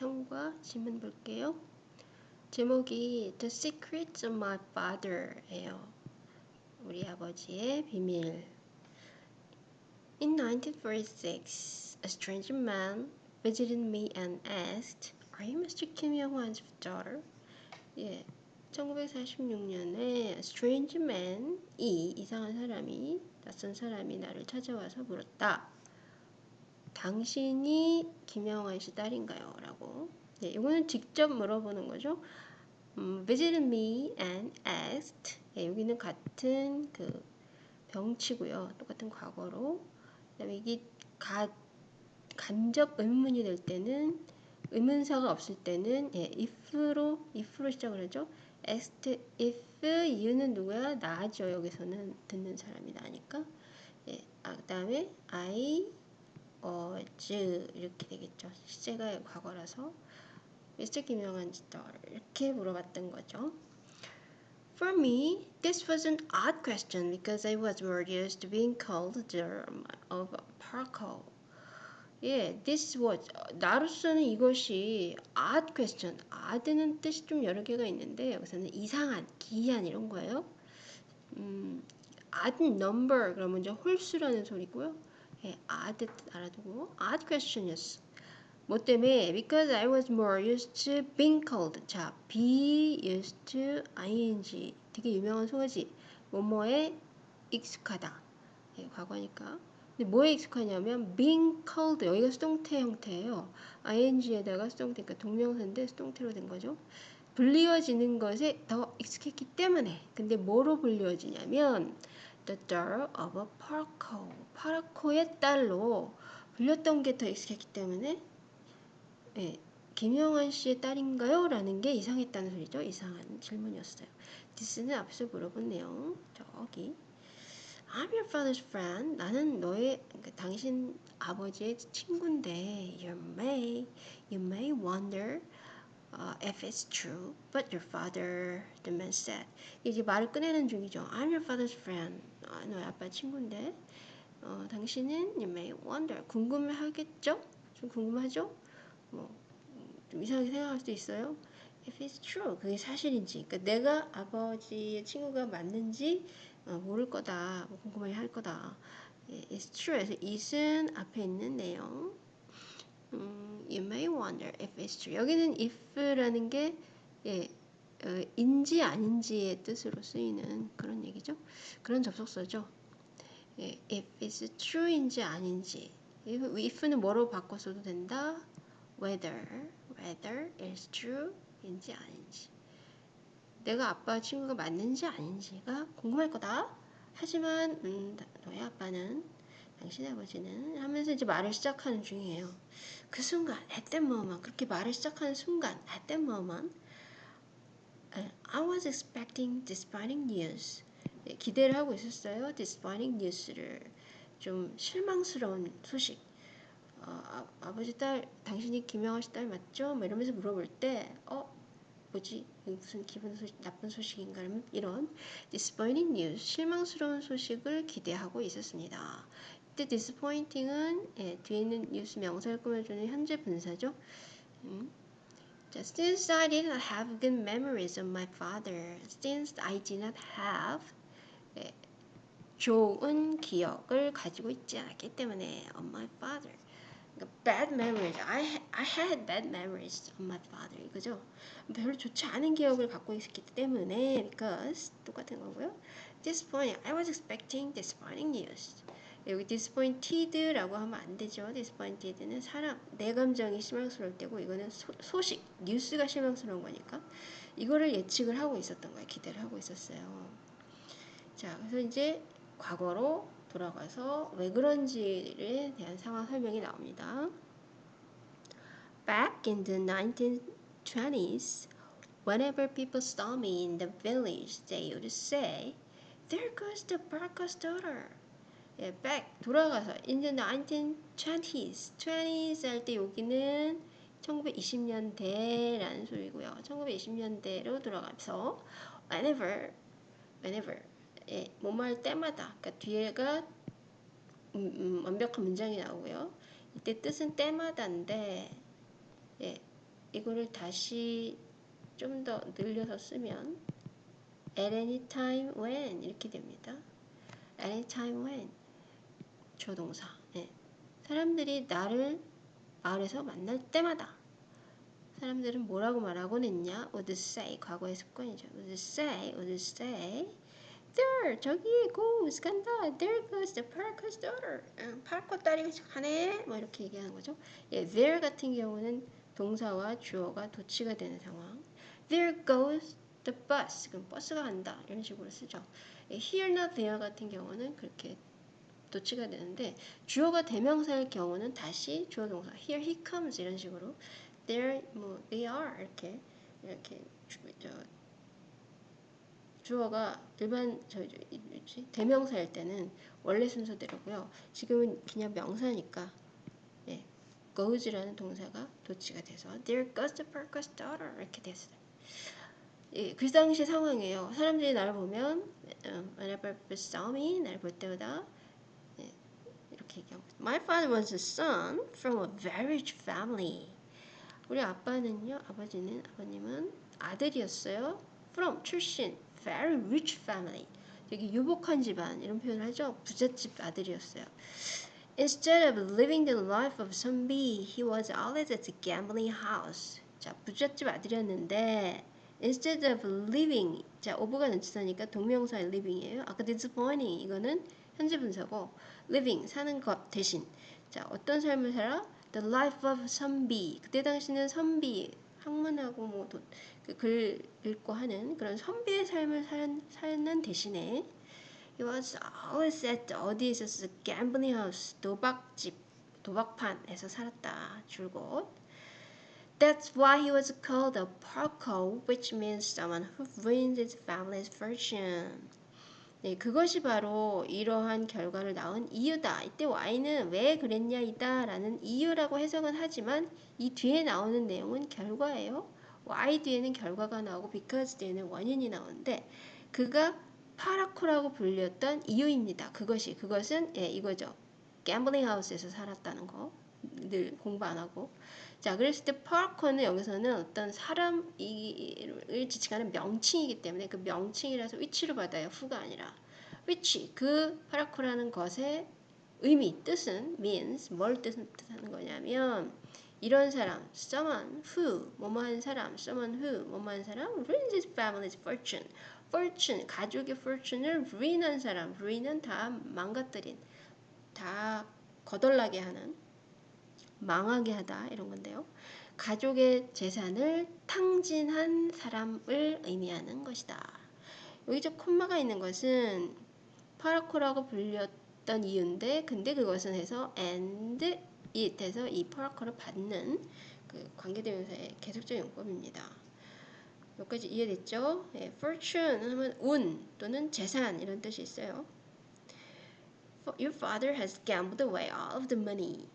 상과 질문 볼게요. 제목이 The Secrets of My Father예요. 우리 아버지의 비밀. In 1946, a stranger man visited me and asked, Are you Mr. Kim Young-hwan's daughter? 예, 1946년에 strange man이 이상한 사람이 낯선 사람이 나를 찾아와서 물었다. 당신이 김영환 씨 딸인가요? 라고. 네, 이거는 직접 물어보는 거죠. 음, visited me and asked. 네, 여기는 같은 그 병치고요. 똑같은 과거로. 그다음에 이게 가, 간접 의문이 될 때는 의문사가 없을 때는 예, if로 if로 시작을 하죠. asked if you는 누구야? 나죠. 여기서는 듣는 사람이 나니까. 예, 아, 그다음에 I was 이렇게 되겠죠. 시제가 과거라서 Mr. 김영한 지터 이렇게 물어봤던 거죠. For me, this was an odd question because I was more used to being called the of Parko. 예, this was 나로서는 이것이 odd question. odd는 뜻이 좀 여러 개가 있는데 여기서는 이상한, 기이한 이런 거예요. 음, odd number 그러면 이제 홀수라는 소리고요. 예, odd 알아두고 odd question이었어. 뭐 때문에? Because I was more used to being called. 자, be used to ing. 되게 유명한 소어지. 뭐뭐에 익숙하다. 예, 과거니까. 근데 뭐에 익숙하냐면 being called 여기가 수동태 형태예요. ing에다가 수동태 그러니까 동명사인데 수동태로 된 거죠. 불리워지는 것에 더 익숙했기 때문에 근데 뭐로 불리워지냐면 the daughter of a Paraco 파라코의 딸로 불렸던 게 더 익숙했기 때문에 예, 김영환 씨의 딸인가요? 라는 게 이상했다는 소리죠. 이상한 질문이었어요. 디스는 앞서 물어본 내용 저기 I'm your father's friend. 나는 너의 그, 당신 아버지의 친구인데 you may you may wonder uh, if it's true, but your father, the man said. 이제 말을 꺼내는 중이죠. I'm your father's friend. 아, 너의 아빠 친구인데 어, 당신은 you may wonder 궁금해 하겠죠? 좀 궁금하죠? 뭐 좀 이상하게 생각할 수도 있어요. If it's true, 그게 사실인지, 그러니까 내가 아버지의 친구가 맞는지 어, 모를 거다, 뭐 궁금해 할 거다. 예, it's true. 그래서 it은 앞에 있는 내용. Wonder if it's true. 여기는 if라는 게 예, 어, 인지 아닌지의 뜻으로 쓰이는 그런 얘기죠. 그런 접속사죠. 예, if it's true인지 아닌지. if는 뭐로 바꿔서도 된다. whether, whether it's true인지 아닌지. 내가 아빠 친구가 맞는지 아닌지가 궁금할 거다. 하지만 음, 너의 아빠는 당신의 아버지는 하면서 이제 말을 시작하는 중이에요. 그 순간, moment, 그렇게 말을 시작하는 순간, moment, I was expecting disappointing news. 네, 기대를 하고 있었어요. disappointing news를 좀 실망스러운 소식. 어, 아, 버지 딸, 당신이 김영하 씨딸 맞죠? 뭐 이러면서 물어볼 때, 어, 뭐지? 무슨 기분 소식, 나쁜 소식인가? 이런 disappointing news, 실망스러운 소식을 기대하고 있었습니다. 이때 disappointing은 예, 뒤에 있는 뉴스 명사를 꾸며주는 현재 분사죠. 음. 자, since I did not have good memories of my father, since I did not have 예, 좋은 기억을 가지고 있지 않았기 때문에 of my father. bad memories. I, I had bad memories of my father. 이거죠. 별로 좋지 않은 기억을 갖고 있었기 때문에 because 똑같은 거고요. disappointing. I was expecting disappointing news. 여기 disappointed라고 하면 안 되죠. disappointed는 사람, 내 감정이 실망스러울 때고 이거는 소, 식 뉴스가 실망스러운 거니까 이거를 예측을 하고 있었던 거예요. 기대를 하고 있었어요. 자, 그래서 이제 과거로 돌아가서 왜 그런지에 대한 상황 설명이 나옵니다. Back in the 1920s, whenever people saw me in the village, they would say, There goes the Barker's daughter. 예, back 돌아가서 in the 1920s, 20s 할 때 여기는 1920년대라는 소리고요. 1920년대로 돌아가면서 whenever, whenever 예, 뭐뭐 할 때마다 그러니까 뒤에가 음, 음, 완벽한 문장이 나오고요. 이때 뜻은 때마다인데 예, 이거를 다시 좀 더 늘려서 쓰면 at any time when 이렇게 됩니다. at any time when 조동사. 네. 사람들이 나를 마을에서 만날 때마다 사람들은 뭐라고 말하곤 했냐? would say 과거의 습관이죠. would say, would say there 저기 goes 간다. there goes the parker's daughter. 응, 파커 딸이 가네. 뭐 이렇게 얘기하는 거죠. 예, there 같은 경우는 동사와 주어가 도치가 되는 상황. there goes the bus. 그럼 버스가 간다. 이런 식으로 쓰죠. 예, here나 there 같은 경우는 그렇게 도치가 되는데 주어가 대명사일 경우는 다시 주어 동사 here he comes 이런 식으로 there 뭐 they are 이렇게 이렇게 주, 저, 주어가 일반 저, 저 대명사일 때는 원래 순서대로고요. 지금은 그냥 명사니까 예, goes라는 동사가 도치가 돼서 there goes the parker's daughter 이렇게 됐어요. 예, 그 당시 상황이에요. 사람들이 나를 보면 whenever people saw me 나를 볼 때마다 얘기하고 My father was a son from a very rich family. 우리 아빠는요, 아버지는 아버님은 아들이었어요. From 출신, very rich family. 되게 유복한 집안 이런 표현을 하죠. 부잣집 아들이었어요. Instead of living the life of some bee, he was always at the gambling house. 자, 부잣집 아들이었는데 instead of living, 자, 오브가 넘치다니까 동명사의 living이에요. 아까 disappointing 이거는 현재 분사고 living 사는 것 대신 자, 어떤 삶을 살아? The life of 선비. 그때 당시는 선비 학문하고 뭐글 읽고 하는 그런 선비의 삶을 살, 사는 대신에 He was always at 어디에 있었어? Gambling house, 도박집, 도박판에서 살았다. 줄곧. That's why he was called a porco, which means someone who ruins his family's fortune. 네, 그것이 바로 이러한 결과를 낳은 이유다. 이때 Y는 왜 그랬냐 이다 라는 이유라고 해석은 하지만 이 뒤에 나오는 내용은 결과예요. Y 뒤에는 결과가 나오고 because 뒤에는 원인이 나오는데 그가 파라코라고 불렸던 이유입니다. 그것이 그것은 예, 이거죠. 갬블링 하우스에서 살았다는 거. 늘 공부 안 하고. 자, 그랬을 때 파라코는 여기서는 어떤 사람을 지칭하는 명칭이기 때문에 그 명칭이라서 위치로 받아요. 후가 아니라. 위치, 그 파라코라는 것의 의미, 뜻은 means 뭘 뜻하는 거냐면 이런 사람, someone who 뭐뭐한 사람, someone who 뭐뭐한 사람 ruins his family's fortune. fortune, 가족의 fortune을 ruin한 사람, ruin은 다 망가뜨린, 다 거덜나게 하는, 망하게 하다 이런 건데요. 가족의 재산을 탕진한 사람을 의미하는 것이다. 여기 저 콤마가 있는 것은 파라코라고 불렸던 이유인데 근데 그것은 해서 and it에서 이 파라코를 받는 그 관계대명사의 계속적 용법입니다. 여기까지 이해됐죠? 예, fortune 하면 운 또는 재산 이런 뜻이 있어요. Your father has gambled away all of the money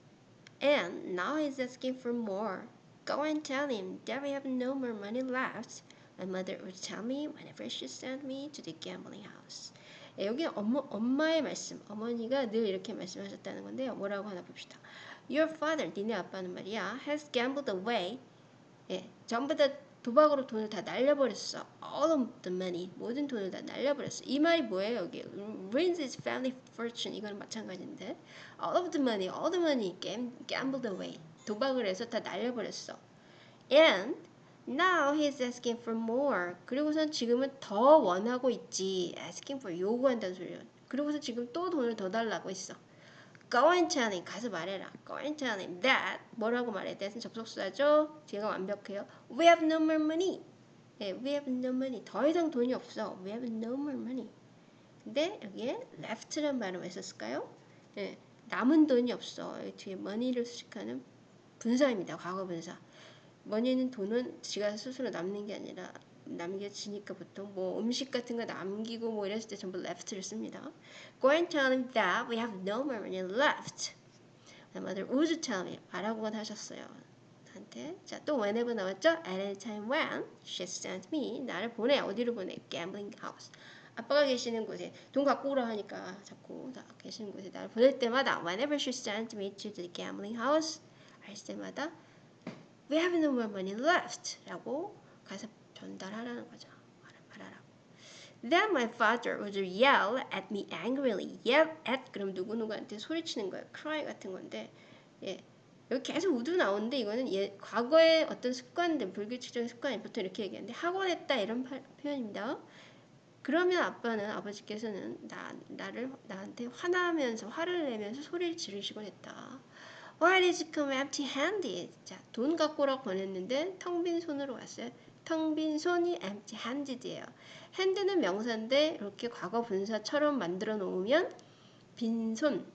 and now he's asking for more. Go and tell him that we have no more money left. My mother would tell me whenever she sent me to the gambling house. 예, 여기 엄마, 엄마의 말씀, 어머니가 늘 이렇게 말씀하셨다는 건데요. 뭐라고 하나 봅시다. Your father, 니네 아빠는 말이야, has gambled away. 예, 전부 다 도박으로 돈을 다 날려버렸어. All of the money, 모든 돈을 다 날려버렸어. 이 말이 뭐예요, 여기? Ruins his family fortune. 이거는 마찬가지인데. All of the money, all the money gambled away. 도박을 해서 다 날려버렸어. And Now he's asking for more. 그리고선 지금은 더 원하고 있지. asking for 요구한다는 소리예요. 그리고서 지금 또 돈을 더 달라고 있어. Go and tell him. 가서 말해라. Go and tell him that. 뭐라고 말해? that은 접속사죠. 뒤가 완벽해요. We have no more money. 예, we have no money. 더 이상 돈이 없어. We have no more money. 근데 여기에 left라는 말은 왜 썼을까요? 예, 남은 돈이 없어. 뒤에 money를 수식하는 분사입니다. 과거 분사. money는 돈은 지가 스스로 남는 게 아니라 남겨지니까 보통 뭐 음식 같은 거 남기고 뭐 이랬을 때 전부 left를 씁니다. Go and tell him that we have no more money left. My mother would tell me. 말하고는 하셨어요. 한테. 자, 또 whenever 나왔죠? At any time when she sent me. 나를 보내. 어디로 보내? Gambling house. 아빠가 계시는 곳에 돈 갖고 오라 하니까 자꾸 다 계시는 곳에 나를 보낼 때마다 whenever she sent me to the gambling house 할 때마다 We have no more money left. 라고 가서 전달하라는 거죠. 말하라고. Then my father would yell at me angrily. Yell at 그럼 누구누구한테 소리치는 거예요. cry 같은 건데 예. 여기 계속 would 나오는데 이거는 예, 과거의 어떤 습관들, 불규칙적인 습관이 보통 이렇게 얘기하는데 하곤 했다 이런 파, 표현입니다. 그러면 아빠는 아버지께서는 나, 나를 나한테 화나면서 화를 내면서 소리를 지르시곤 했다. Why did you come empty-handed? 자, 돈 갖고 오라고 보냈는데 텅 빈 손으로 왔어요. 텅 빈 손이 empty-handed예요. hand는 명사인데 이렇게 과거 분사처럼 만들어 놓으면 빈손,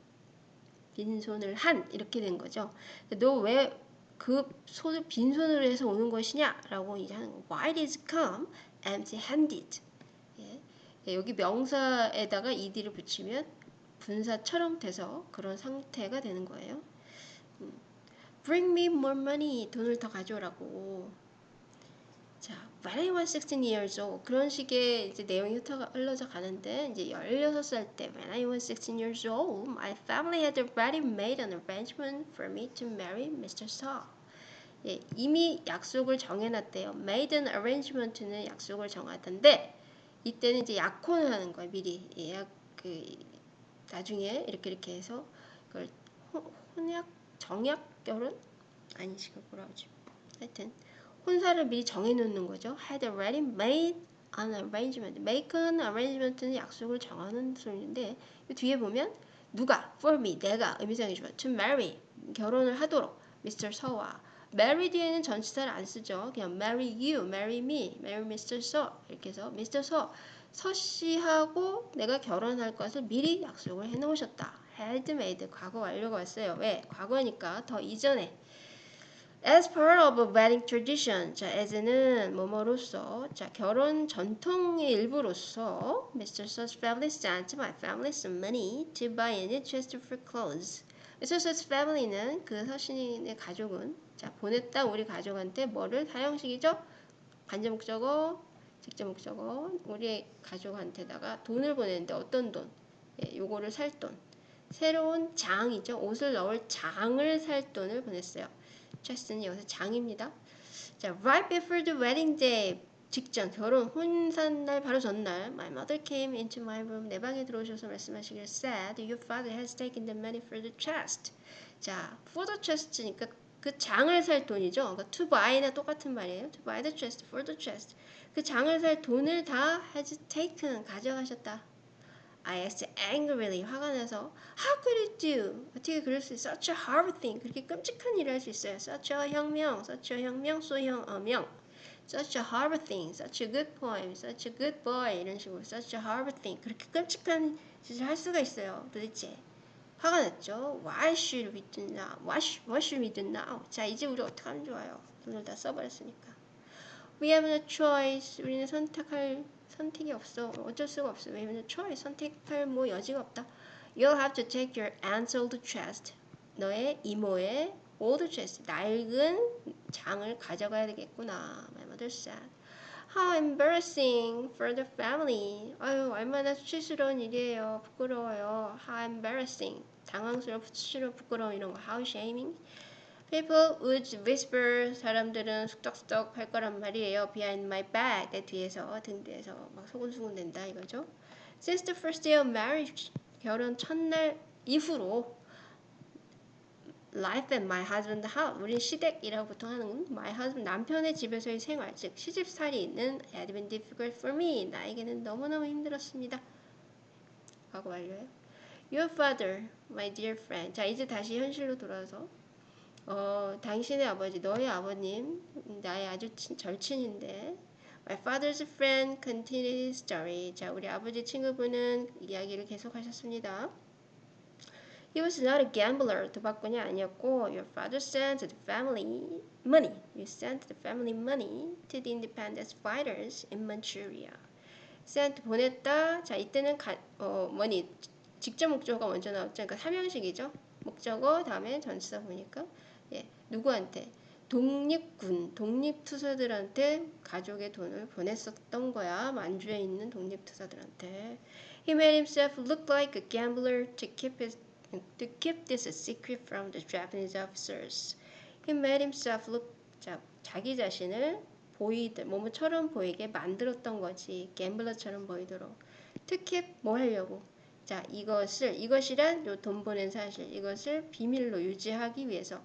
빈손을 한 이렇게 된 거죠. 너 왜 그 손을 빈손으로 해서 오는 것이냐라고 이제 하는 거. Why did you come empty-handed? 예. 예, 여기 명사에다가 ed를 붙이면 분사처럼 돼서 그런 상태가 되는 거예요. 음. Bring me more money. 돈을 더 가져오라고. 자, when I was 16 years old 그런 식의 이제 내용이 흩어가 흘러져 가는데 이제 16살 때 when I was 16 years old my family had already made an arrangement for me to marry Mr. Saw. 예, 이미 약속을 정해놨대요. made an arrangement는 약속을 정하던데 이때는 이제 약혼을 하는 거예요. 미리 예약 그 나중에 이렇게 이렇게 해서 그걸 혼약 정약 결혼 아니시고 뭐라 하지? 하여튼 혼사를 미리 정해놓는 거죠. had already made an arrangement. make an arrangement는 약속을 정하는 소리인데 뒤에 보면 누가 for me 내가 의미상이 좋아 to marry 결혼을 하도록 Mr. 서와 marry 뒤에는 전치사를 안 쓰죠. 그냥 marry you, marry me, marry Mr. 서 이렇게 해서 Mr. 서 서 씨하고 내가 결혼할 것을 미리 약속을 해놓으셨다. had made 과거 완료가 왔어요. 왜? 과거니까 더 이전에 As part of a wedding tradition, 자, as는 뭐뭐로서, 자, 결혼 전통의 일부로서, Mr. Su's family sent my family some money to buy a new chest for clothes. Mr. Su's family는 그 서신의 가족은, 자, 보냈다 우리 가족한테 뭐를 사형식이죠? 간접 목적어, 직접 목적어, 우리 가족한테다가 돈을 보냈는데 어떤 돈? 예, 요거를 살 돈. 새로운 장이죠. 옷을 넣을 장을 살 돈을 보냈어요. Chest는 여기서 장입니다. 자, right before the wedding day 직전 결혼 혼산날 바로 전날 my mother came into my room 내 방에 들어오셔서 말씀하시길 said your father has taken the money for the chest 자 for the chest니까 그 장을 살 돈이죠 그러니까 to buy나 똑같은 말이에요 to buy the chest for the chest 그 장을 살 돈을 다 has taken 가져가셨다 I asked angrily 화가 나서 How could it do? 어떻게 그럴 수 있어? Such a horrible thing. 그렇게 끔찍한 일을 할 수 있어요. Such a 혁명, such a 혁명, 소형 어명. Such a horrible thing, such a good poem, such a good boy 이런 식으로 such a horrible thing. 그렇게 끔찍한 짓을 할 수가 있어요. 도대체 화가 났죠. Why should we do now? What should, what should we do now? 자 이제 우리 어떻게 하면 좋아요? 돈을 다 써버렸으니까. We have no choice. 우리는 선택할 선택이 없어. 어쩔 수가 없어. 왜냐면 choice 선택할 뭐 여지가 없다. You'll have to take your aunt's old chest. 너의 이모의 old chest, 낡은 장을 가져가야 되겠구나. My mother said. How embarrassing for the family. 아유, 얼마나 수치스러운 일이에요. 부끄러워요. How embarrassing. 당황스러워, 수치스러워, 부끄러워 이런 거. How shaming. People would whisper. 사람들은 숙덕숙덕 할 거란 말이에요. Behind my back. 내 뒤에서, 등 뒤에서 막 소곤소곤 된다 이거죠. Since the first day of marriage. 결혼 첫날 이후로 life at my husband house. 우리 시댁이라고 보통 하는 my husband 남편의 집에서의 생활, 즉 시집살이는 had been difficult for me. 나에게는 너무너무 힘들었습니다. 하고 완료해요. Your father, my dear friend. 자 이제 다시 현실로 돌아서 어, 당신의 아버지, 너의 아버님, 나의 아주 친, 절친인데 My father's friend continued his story. 자, 우리 아버지 친구분은 이야기를 계속하셨습니다. He was not a gambler. 도박꾼이 아니었고, your father sent the family money. You sent the family money to the independence fighters in Manchuria. sent 보냈다. 자, 이때는 가, 어, 뭐니 직접 목적어가 먼저 나왔죠. 그러니까 삼형식이죠. 목적어 다음에 전치사 보니까 예, 누구한테 독립군, 독립투사들한테 가족의 돈을 보냈었던 거야. 만주에 있는 독립투사들한테. He made himself look like a gambler to keep his to keep this a secret from the Japanese officers. He made himself look 자, 자기 자신을 보이들 뭐뭐처럼 보이게 만들었던 거지. 갬블러처럼 보이도록. 특히 뭐 하려고? 자, 이것을 이것이란 요 돈 보낸 사실 이것을 비밀로 유지하기 위해서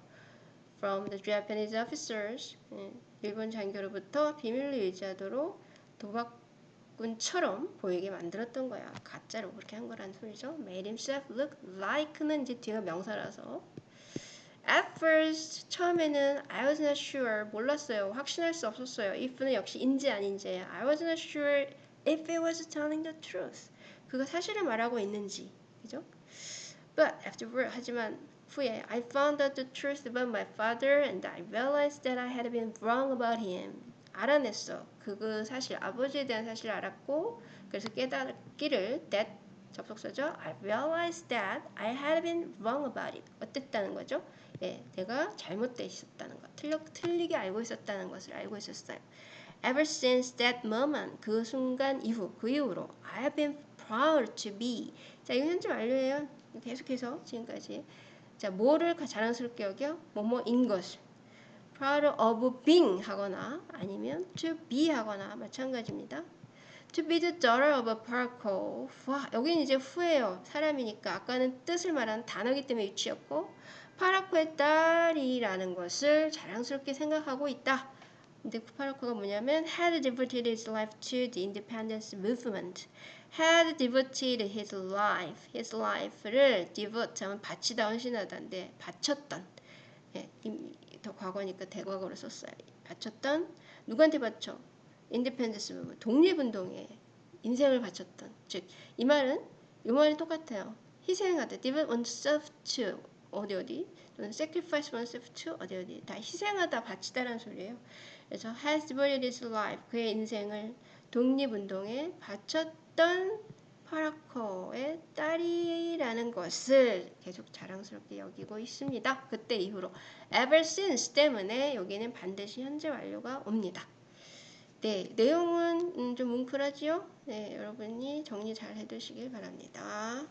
from the Japanese officers 예, 일본 장교로부터 비밀로 유지하도록 도박꾼처럼 보이게 만들었던 거야. 가짜로 그렇게 한 거란 소리죠. Made himself look like는 이제 뒤가 명사라서 At first 처음에는 I was not sure 몰랐어요. 확신할 수 없었어요. if는 역시 인지 아닌지 I was not sure if it was telling the truth. 그가 사실을 말하고 있는지 그죠? But afterward 하지만 후에 I found out the truth about my father and I realized that I had been wrong about him. 알아냈어. 그그 사실 아버지에 대한 사실을 알았고 그래서 깨닫기를 that 접속사죠. I realized that I had been wrong about it. 어땠다는 거죠? 예, 내가 잘못돼 있었다는 것, 틀려, 틀리게 알고 있었다는 것을 알고 있었어요. Ever since that moment, 그 순간 이후, 그 이후로 I have been proud to be. 자, 이거 현재 완료예요. 계속해서 지금까지. 자, 뭐를 자랑스럽게 여겨? 뭐뭐인 것을. proud of being 하거나 아니면 to be 하거나 마찬가지입니다. To be the daughter of a paraco. 와, 여기는 이제 후예요. 사람이니까 아까는 뜻을 말하는 단어기 때문에 유치였고 파라코의 딸이라는 것을 자랑스럽게 생각하고 있다. 근데 그 파라코가 뭐냐면 had devoted his life to the independence movement. Had devoted his life, his life를 devote 하면 바치다 헌신하다인데 바쳤던 예, 더 과거니까 대과거로 썼어요. 바쳤던 누구한테 바쳐? independence move 독립운동에 인생을 바쳤던 즉 이 말은 이 말이 똑같아요. 희생하다 devote oneself to 어디 어디 또는 sacrifice oneself to 어디 어디 다 희생하다 바치다라는 소리예요. 그래서 has devoted his life 그의 인생을 독립운동에 바쳤 던 파라커의 딸이라는 것을 계속 자랑스럽게 여기고 있습니다. 그때 이후로 ever since 때문에 여기는 반드시 현재 완료가 옵니다. 네, 내용은 음, 좀 뭉클하지요? 네, 여러분이 정리 잘 해두시길 바랍니다.